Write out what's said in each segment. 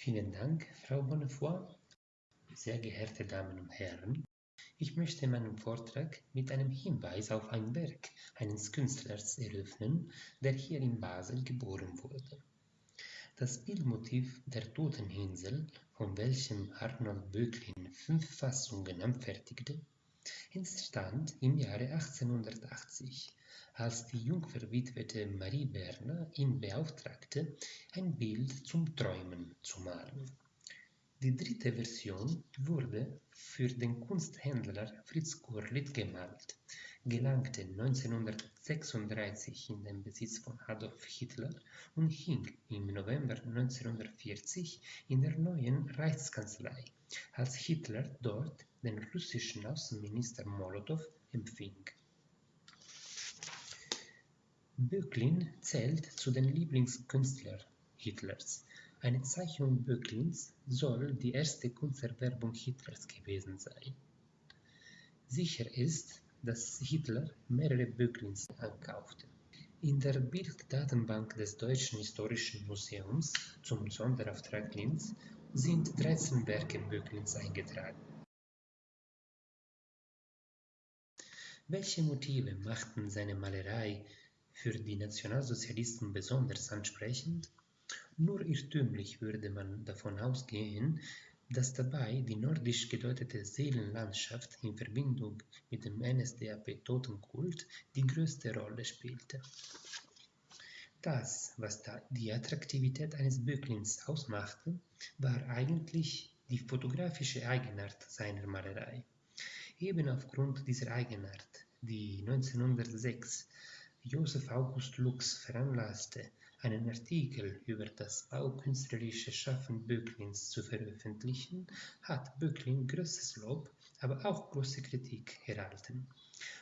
Vielen Dank, Frau Bonnefoy. Sehr geehrte Damen und Herren, ich möchte meinen Vortrag mit einem Hinweis auf ein Werk eines Künstlers eröffnen, der hier in Basel geboren wurde. Das Bildmotiv der Totenhinsel, von welchem Arnold Böcklin fünf Fassungen anfertigte, entstand im Jahre 1880, als die jungverwitwete Marie Berner ihn beauftragte, ein Bild zum Träumen zu malen. Die dritte Version wurde für den Kunsthändler Fritz Gurlitt gemalt, gelangte 1936 in den Besitz von Adolf Hitler und hing im November 1940 in der neuen Reichskanzlei, als Hitler dort den russischen Außenminister Molotow empfing. Böcklin zählt zu den Lieblingskünstlern Hitlers eine Zeichnung Böcklins soll die erste Kunsterwerbung Hitlers gewesen sein. Sicher ist, dass Hitler mehrere Böcklins ankaufte. In der Bilddatenbank des Deutschen Historischen Museums zum Sonderauftrag Linz sind 13 Werke Böcklins eingetragen. Welche Motive machten seine Malerei für die Nationalsozialisten besonders ansprechend? Nur irrtümlich würde man davon ausgehen, dass dabei die nordisch gedeutete Seelenlandschaft in Verbindung mit dem NSDAP-Totenkult die größte Rolle spielte. Das, was die Attraktivität eines Böcklins ausmachte, war eigentlich die fotografische Eigenart seiner Malerei. Eben aufgrund dieser Eigenart, die 1906 Joseph August Lux veranlasste, einen Artikel über das baukünstlerische Schaffen Böcklins zu veröffentlichen, hat Böcklin größtes Lob, aber auch große Kritik erhalten.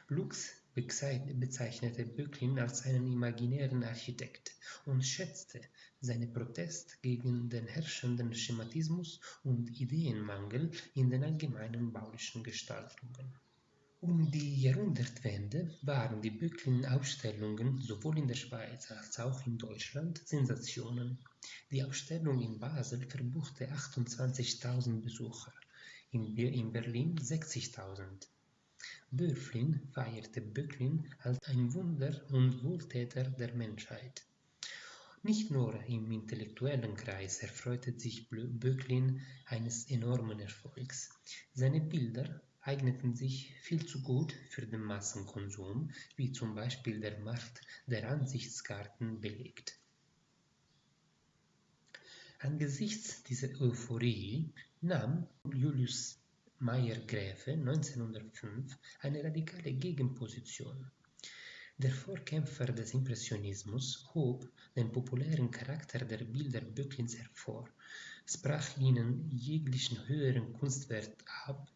Lux bezeichnete Böcklin als einen imaginären Architekt und schätzte seinen Protest gegen den herrschenden Schematismus und Ideenmangel in den allgemeinen baulichen Gestaltungen. Um die Jahrhundertwende waren die Böcklin-Ausstellungen sowohl in der Schweiz als auch in Deutschland Sensationen. Die Ausstellung in Basel verbuchte 28.000 Besucher, in Berlin 60.000. Böflin feierte Böcklin als ein Wunder und Wohltäter der Menschheit. Nicht nur im intellektuellen Kreis erfreute sich Böcklin eines enormen Erfolgs. Seine Bilder eigneten sich viel zu gut für den Massenkonsum, wie zum Beispiel der Markt der Ansichtskarten belegt. Angesichts dieser Euphorie nahm Julius Meyer-Gräfe 1905 eine radikale Gegenposition. Der Vorkämpfer des Impressionismus hob den populären Charakter der Bilder Böcklins hervor, sprach ihnen jeglichen höheren Kunstwert ab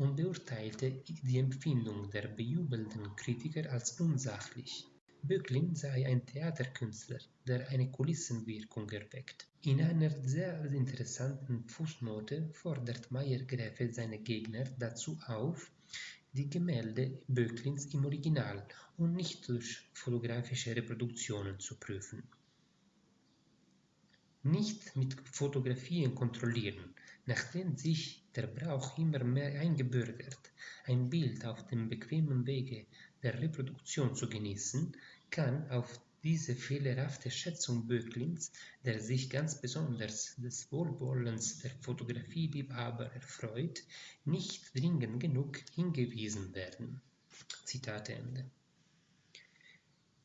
und beurteilte die Empfindung der bejubelten Kritiker als unsachlich. Böcklin sei ein Theaterkünstler, der eine Kulissenwirkung erweckt. In einer sehr interessanten Fußnote fordert Meyer-Gräfe seine Gegner dazu auf, die Gemälde Böcklins im Original und nicht durch fotografische Reproduktionen zu prüfen. Nicht mit Fotografien kontrollieren, Nachdem sich der Brauch immer mehr eingebürgert, ein Bild auf dem bequemen Wege der Reproduktion zu genießen, kann auf diese fehlerhafte Schätzung Böcklins, der sich ganz besonders des Wohlwollens der Fotografieliebhaber erfreut, nicht dringend genug hingewiesen werden. Zitat Ende.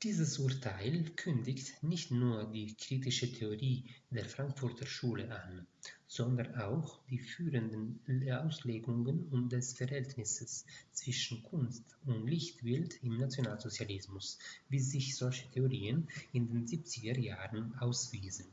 Dieses Urteil kündigt nicht nur die kritische Theorie der Frankfurter Schule an, sondern auch die führenden Auslegungen des Verhältnisses zwischen Kunst und Lichtbild im Nationalsozialismus, wie sich solche Theorien in den 70er Jahren auswiesen.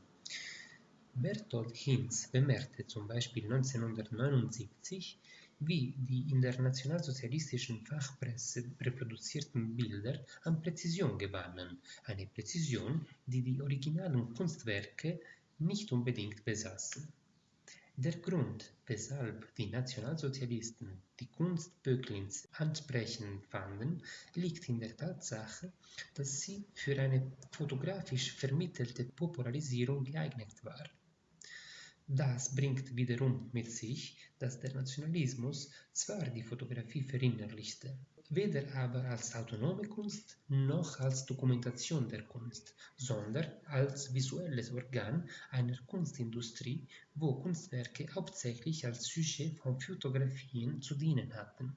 Bertolt Hinz bemerkte zum Beispiel 1979, wie die in der nationalsozialistischen Fachpresse reproduzierten Bilder an Präzision gewannen, eine Präzision, die die originalen Kunstwerke nicht unbedingt besaßen. Der Grund, weshalb die Nationalsozialisten die Kunst Böcklins ansprechend fanden, liegt in der Tatsache, dass sie für eine fotografisch vermittelte Popularisierung geeignet war. Das bringt wiederum mit sich, dass der Nationalismus zwar die Fotografie verinnerlichte, weder aber als autonome Kunst noch als Dokumentation der Kunst, sondern als visuelles Organ einer Kunstindustrie, wo Kunstwerke hauptsächlich als Sujet von Fotografien zu dienen hatten.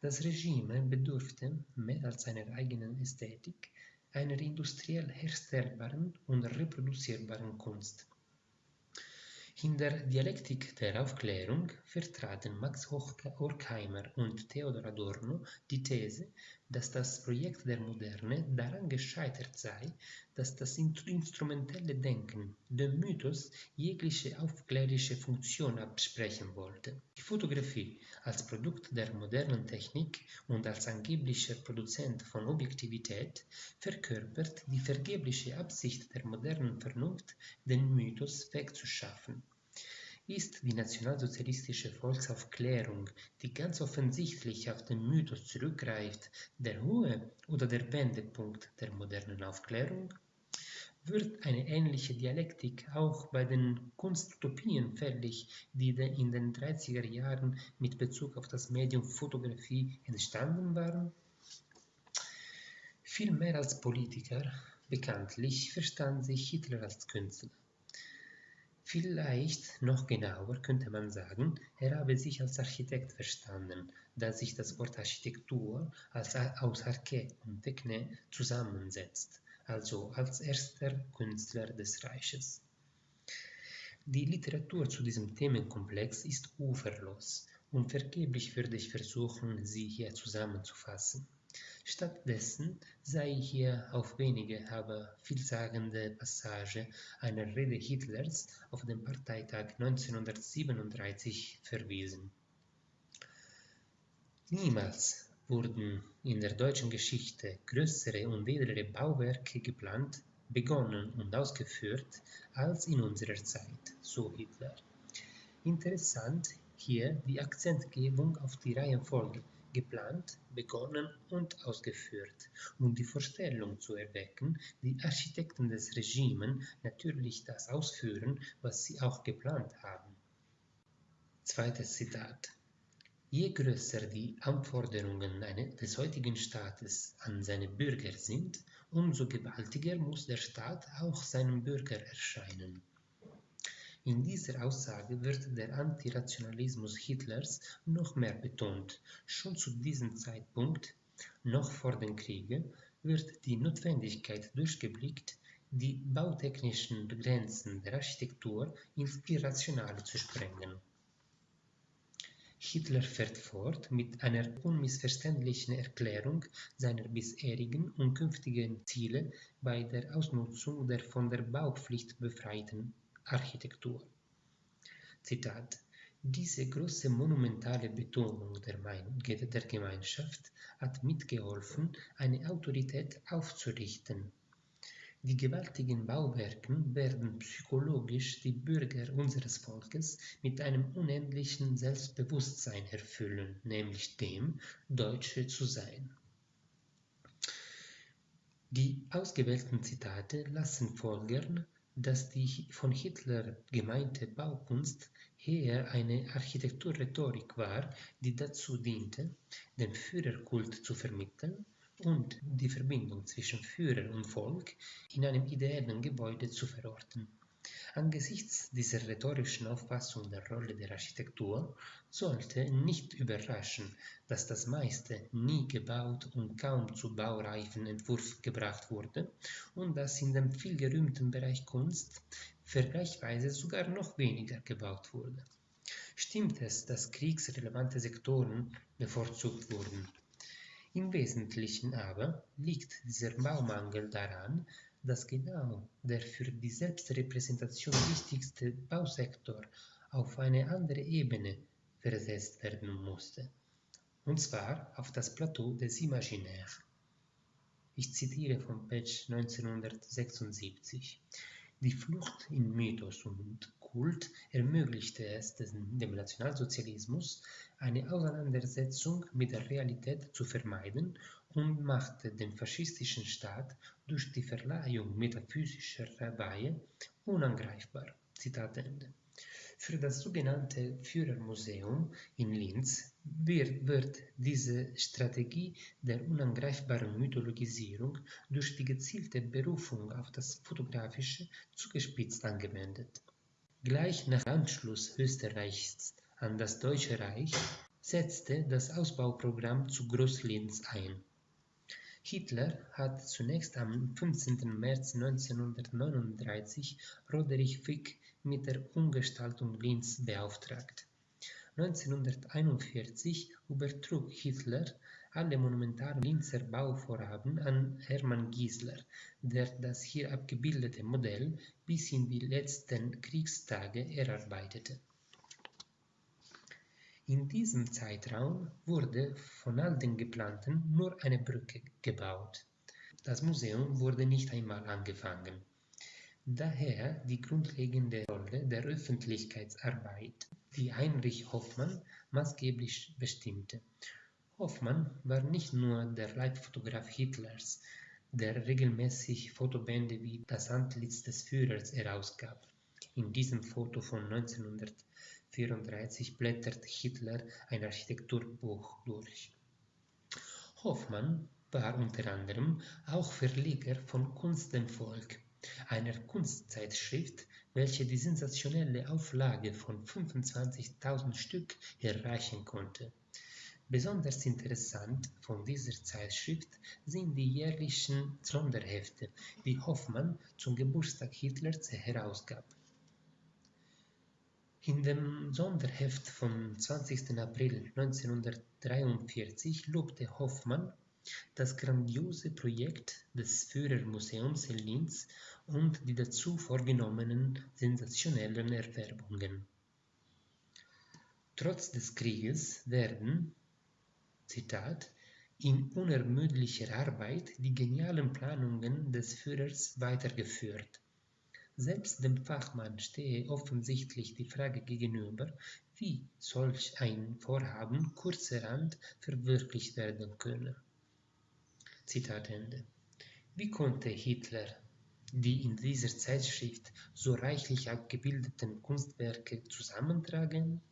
Das Regime bedurfte, mehr als seiner eigenen Ästhetik, einer industriell herstellbaren und reproduzierbaren Kunst. In der Dialektik der Aufklärung vertraten Max Horkheimer und Theodor Adorno die These, dass das Projekt der Moderne daran gescheitert sei, dass das instrumentelle Denken dem Mythos jegliche aufklärische Funktion absprechen wollte. Die Fotografie als Produkt der modernen Technik und als angeblicher Produzent von Objektivität verkörpert die vergebliche Absicht der modernen Vernunft, den Mythos wegzuschaffen ist die nationalsozialistische Volksaufklärung, die ganz offensichtlich auf den Mythos zurückgreift, der hohe oder der Wendepunkt der modernen Aufklärung? Wird eine ähnliche Dialektik auch bei den Kunstutopien fällig, die in den 30er Jahren mit Bezug auf das Medium Fotografie entstanden waren? Viel mehr als Politiker, bekanntlich, verstand sich Hitler als Künstler. Vielleicht noch genauer könnte man sagen, er habe sich als Architekt verstanden, da sich das Wort Architektur als aus Arche und Techne zusammensetzt, also als erster Künstler des Reiches. Die Literatur zu diesem Themenkomplex ist uferlos und vergeblich würde ich versuchen, sie hier zusammenzufassen. Stattdessen sei hier auf wenige, aber vielsagende Passage einer Rede Hitlers auf dem Parteitag 1937 verwiesen. Niemals wurden in der deutschen Geschichte größere und edlere Bauwerke geplant, begonnen und ausgeführt als in unserer Zeit, so Hitler. Interessant hier die Akzentgebung auf die Reihenfolge geplant, begonnen und ausgeführt, um die Vorstellung zu erwecken, die Architekten des Regimes natürlich das ausführen, was sie auch geplant haben. Zweites Zitat. Je größer die Anforderungen des heutigen Staates an seine Bürger sind, umso gewaltiger muss der Staat auch seinem Bürger erscheinen. In dieser Aussage wird der Antirationalismus Hitlers noch mehr betont. Schon zu diesem Zeitpunkt, noch vor dem Kriege, wird die Notwendigkeit durchgeblickt, die bautechnischen Grenzen der Architektur ins Irrationale zu sprengen. Hitler fährt fort mit einer unmissverständlichen Erklärung seiner bisherigen und künftigen Ziele bei der Ausnutzung der von der Baupflicht befreiten Architektur. Zitat diese große monumentale Betonung der, der, Gemeinschaft hat mitgeholfen, eine Autorität aufzurichten. Die gewaltigen Bauwerke werden psychologisch die Bürger unseres Volkes mit einem unendlichen Selbstbewusstsein erfüllen, nämlich dem, Deutsche zu sein. Die ausgewählten Zitate lassen folgern, dass die von Hitler gemeinte Baukunst eher eine Architekturrhetorik war, die dazu diente, den Führerkult zu vermitteln und die Verbindung zwischen Führer und Volk in einem ideellen Gebäude zu verorten. Angesichts dieser rhetorischen Auffassung der Rolle der Architektur sollte nicht überraschen, dass das meiste nie gebaut und kaum zu baureifen Entwurf gebracht wurde und dass in dem vielgerühmten Bereich Kunst vergleichsweise sogar noch weniger gebaut wurde. Stimmt es, dass kriegsrelevante Sektoren bevorzugt wurden? Im Wesentlichen aber liegt dieser Baumangel daran, dass genau der für die Selbstrepräsentation wichtigste Bausektor auf eine andere Ebene versetzt werden musste, und zwar auf das Plateau des Imaginaires. Ich zitiere von Page 1976. Die Flucht in Mythos und Kult ermöglichte es dem Nationalsozialismus, eine Auseinandersetzung mit der Realität zu vermeiden und machte den faschistischen Staat durch die Verleihung metaphysischer Weihe unangreifbar. Zitat Ende. Für das sogenannte Führermuseum in Linz wird, wird diese Strategie der unangreifbaren Mythologisierung durch die gezielte Berufung auf das Fotografische zugespitzt angewendet. Gleich nach Anschluss Österreichs an das Deutsche Reich setzte das Ausbauprogramm zu Groß-Linz ein. Hitler hat zunächst am 15. März 1939 Roderich Fick mit der Umgestaltung Linz beauftragt. 1941 übertrug Hitler alle monumentalen Linzer Bauvorhaben an Hermann Giesler, der das hier abgebildete Modell bis in die letzten Kriegstage erarbeitete. In diesem Zeitraum wurde von all den geplanten nur eine Brücke gebaut. Das Museum wurde nicht einmal angefangen. Daher die grundlegende Rolle der Öffentlichkeitsarbeit, die Heinrich Hoffmann maßgeblich bestimmte. Hoffmann war nicht nur der Leibfotograf Hitlers, der regelmäßig Fotobände wie Das Antlitz des Führers herausgab. In diesem Foto von 1934 blättert Hitler ein Architekturbuch durch. Hoffmann war unter anderem auch Verleger von Kunst dem Volk, einer Kunstzeitschrift, welche die sensationelle Auflage von 25.000 Stück erreichen konnte. Besonders interessant von dieser Zeitschrift sind die jährlichen Sonderhefte, die Hoffmann zum Geburtstag Hitlers herausgab. In dem Sonderheft vom 20. April 1943 lobte Hoffmann das grandiose Projekt des Führermuseums in Linz und die dazu vorgenommenen sensationellen Erwerbungen. Trotz des Krieges werden, Zitat, in unermüdlicher Arbeit die genialen Planungen des Führers weitergeführt. Selbst dem Fachmann stehe offensichtlich die Frage gegenüber, wie solch ein Vorhaben kurzerhand verwirklicht werden könne. Zitat Ende. Wie konnte Hitler die in dieser Zeitschrift so reichlich abgebildeten Kunstwerke zusammentragen?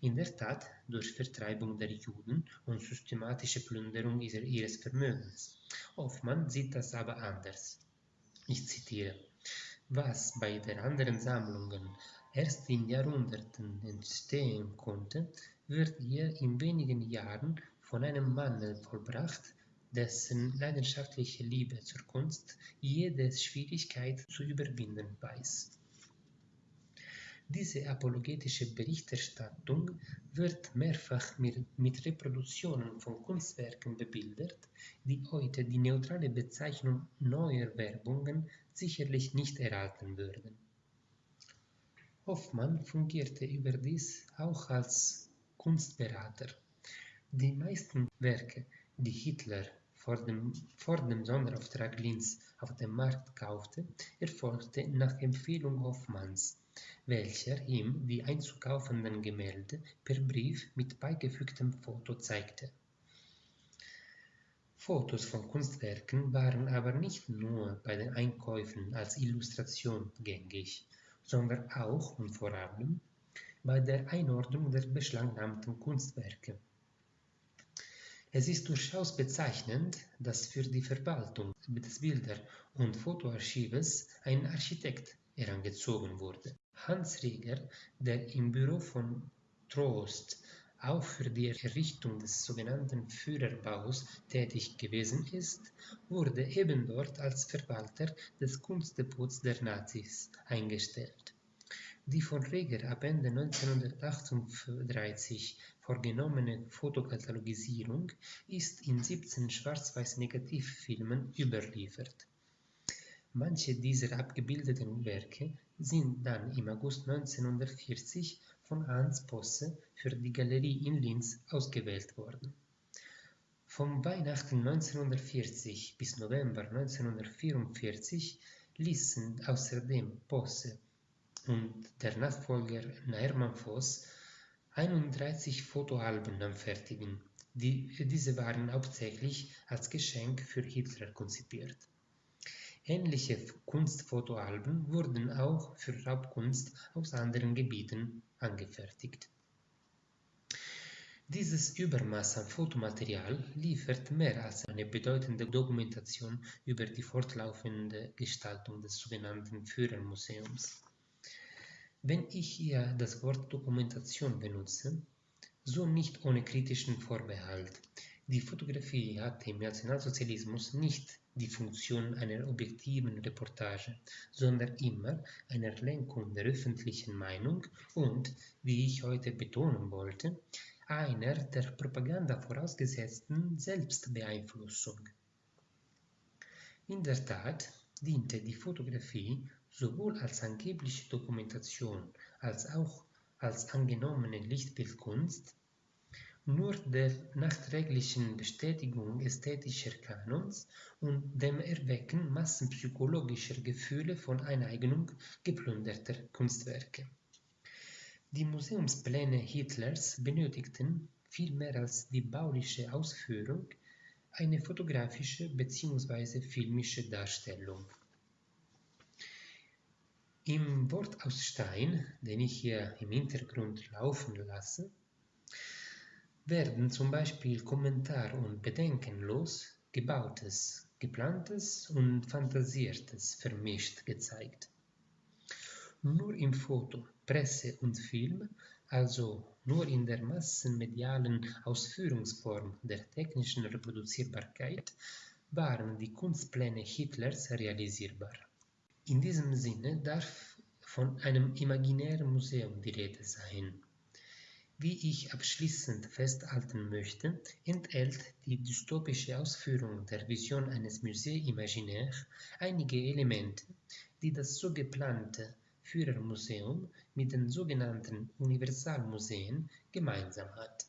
In der Tat durch Vertreibung der Juden und systematische Plünderung ihres Vermögens. Hoffmann sieht das aber anders. Ich zitiere. Was bei den anderen Sammlungen erst in Jahrhunderten entstehen konnte, wird hier in wenigen Jahren von einem Manne vollbracht, dessen leidenschaftliche Liebe zur Kunst jede Schwierigkeit zu überwinden weiß. Diese apologetische Berichterstattung wird mehrfach mit Reproduktionen von Kunstwerken bebildert, die heute die neutrale Bezeichnung neuer Werbungen sicherlich nicht erhalten würden. Hoffmann fungierte überdies auch als Kunstberater. Die meisten Werke, die Hitler vor dem, vor dem Sonderauftrag Linz auf dem Markt kaufte, erfolgte nach Empfehlung Hoffmanns, welcher ihm die einzukaufenden Gemälde per Brief mit beigefügtem Foto zeigte. Fotos von Kunstwerken waren aber nicht nur bei den Einkäufen als Illustration gängig, sondern auch und vor allem bei der Einordnung der beschlagnahmten Kunstwerke. Es ist durchaus bezeichnend, dass für die Verwaltung des Bilder- und Fotoarchives ein Architekt herangezogen wurde. Hans Rieger, der im Büro von Trost auch für die Errichtung des sogenannten Führerbaus tätig gewesen ist, wurde eben dort als Verwalter des Kunstdepots der Nazis eingestellt. Die von Reger ab Ende 1938 vorgenommene Fotokatalogisierung ist in 17 Schwarz-Weiß-Negativfilmen überliefert. Manche dieser abgebildeten Werke sind dann im August 1940 von Hans Posse für die Galerie in Linz ausgewählt worden. Vom Weihnachten 1940 bis November 1944 ließen außerdem Posse und der Nachfolger Hermann Voss 31 Fotoalben anfertigen, die, diese waren hauptsächlich als Geschenk für Hitler konzipiert. Ähnliche Kunstfotoalben wurden auch für Raubkunst aus anderen Gebieten angefertigt. Dieses Übermaß an Fotomaterial liefert mehr als eine bedeutende Dokumentation über die fortlaufende Gestaltung des sogenannten Führermuseums. Wenn ich hier das Wort Dokumentation benutze, so nicht ohne kritischen Vorbehalt. Die Fotografie hatte im Nationalsozialismus nicht die Funktion einer objektiven Reportage, sondern immer einer Lenkung der öffentlichen Meinung und, wie ich heute betonen wollte, einer der Propaganda vorausgesetzten Selbstbeeinflussung. In der Tat diente die Fotografie sowohl als angebliche Dokumentation als auch als angenommene Lichtbildkunst nur der nachträglichen Bestätigung ästhetischer Kanons und dem Erwecken massenpsychologischer Gefühle von Eineignung geplünderter Kunstwerke. Die Museumspläne Hitlers benötigten, viel mehr als die bauliche Ausführung, eine fotografische bzw. filmische Darstellung. Im Wort aus Stein, den ich hier im Hintergrund laufen lasse, werden zum Beispiel Kommentar und bedenkenlos Gebautes, Geplantes und Fantasiertes vermischt gezeigt. Nur im Foto Presse und Film, also nur in der massenmedialen Ausführungsform der technischen Reproduzierbarkeit, waren die Kunstpläne Hitlers realisierbar. In diesem Sinne darf von einem imaginären Museum die Rede sein. Wie ich abschließend festhalten möchte, enthält die dystopische Ausführung der Vision eines Musée Imaginaire einige Elemente, die das so geplante Führermuseum mit den sogenannten Universalmuseen gemeinsam hat.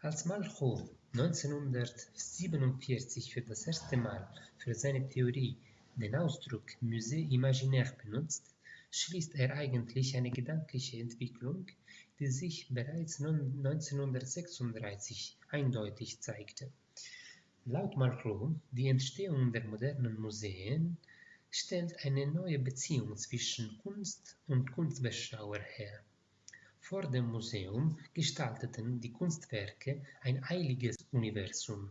Als Malraux 1947 für das erste Mal für seine Theorie den Ausdruck Musée imaginaire benutzt, schließt er eigentlich eine gedankliche Entwicklung, die sich bereits 1936 eindeutig zeigte. Laut Malraux, die Entstehung der modernen Museen stellt eine neue Beziehung zwischen Kunst und Kunstbeschauer her. Vor dem Museum gestalteten die Kunstwerke ein eiliges Universum.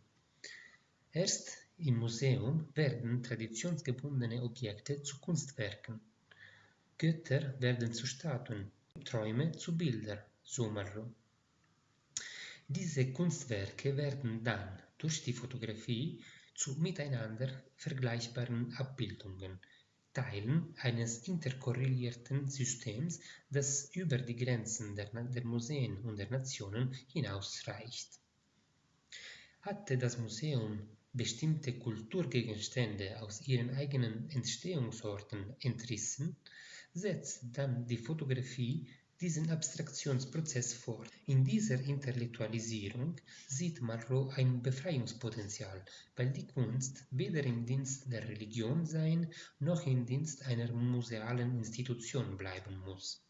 Erst im Museum werden traditionsgebundene Objekte zu Kunstwerken. Götter werden zu Statuen, Träume zu Bildern, so Marot. Diese Kunstwerke werden dann durch die Fotografie zu miteinander vergleichbaren Abbildungen, Teilen eines interkorrelierten Systems, das über die Grenzen der, der Museen und der Nationen hinausreicht. Hatte das Museum bestimmte Kulturgegenstände aus ihren eigenen Entstehungsorten entrissen, setzt dann die Fotografie diesen Abstraktionsprozess fort. In dieser Intellektualisierung sieht Malraux ein Befreiungspotenzial, weil die Kunst weder im Dienst der Religion sein noch im Dienst einer musealen Institution bleiben muss.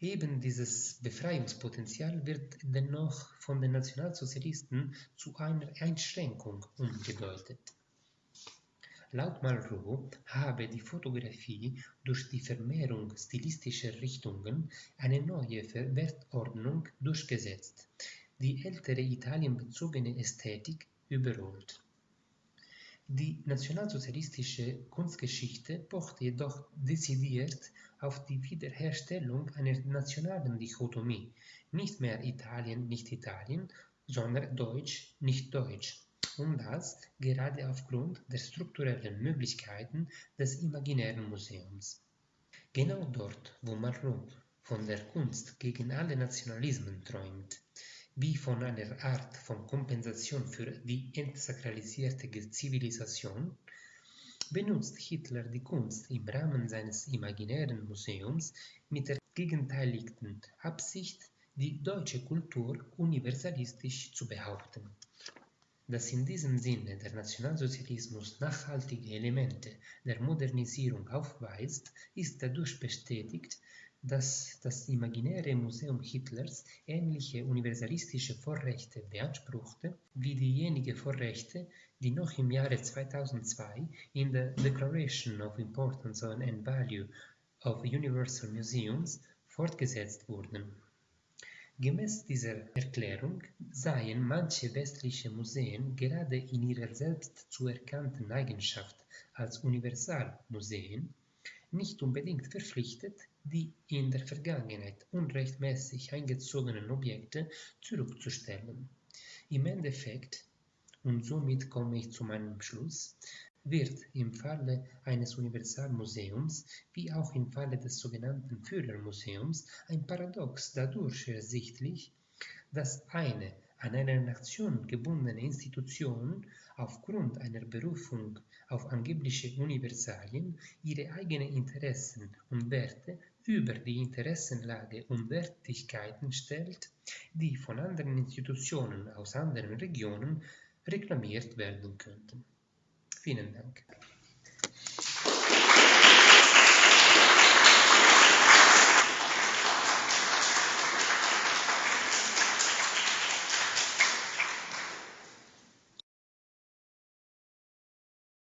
Eben dieses Befreiungspotenzial wird dennoch von den Nationalsozialisten zu einer Einschränkung umgedeutet. Laut Malraux habe die Fotografie durch die Vermehrung stilistischer Richtungen eine neue Wertordnung durchgesetzt, die ältere italienbezogene Ästhetik überholt. Die nationalsozialistische Kunstgeschichte pocht jedoch dezidiert auf die Wiederherstellung einer nationalen Dichotomie, nicht mehr Italien, nicht Italien, sondern Deutsch, nicht Deutsch und das gerade aufgrund der strukturellen Möglichkeiten des imaginären Museums. Genau dort, wo Marot von der Kunst gegen alle Nationalismen träumt, wie von einer Art von Kompensation für die entsakralisierte Zivilisation, benutzt Hitler die Kunst im Rahmen seines imaginären Museums mit der gegenteiligen Absicht, die deutsche Kultur universalistisch zu behaupten. Dass in diesem Sinne der Nationalsozialismus nachhaltige Elemente der Modernisierung aufweist, ist dadurch bestätigt, dass das imaginäre Museum Hitlers ähnliche universalistische Vorrechte beanspruchte wie diejenigen Vorrechte, die noch im Jahre 2002 in der Declaration of Importance and Value of Universal Museums fortgesetzt wurden. Gemäß dieser Erklärung seien manche westliche Museen gerade in ihrer selbst zu erkannten Eigenschaft als Universalmuseen nicht unbedingt verpflichtet, die in der Vergangenheit unrechtmäßig eingezogenen Objekte zurückzustellen. Im Endeffekt, und somit komme ich zu meinem Schluss, wird im Falle eines Universalmuseums wie auch im Falle des sogenannten Führermuseums ein Paradox dadurch ersichtlich, dass eine an eine Nation gebundene Institution aufgrund einer Berufung auf angebliche Universalien ihre eigenen Interessen und Werte über die Interessenlage und Wertigkeiten stellt, die von anderen Institutionen aus anderen Regionen reklamiert werden könnten. Vielen Dank.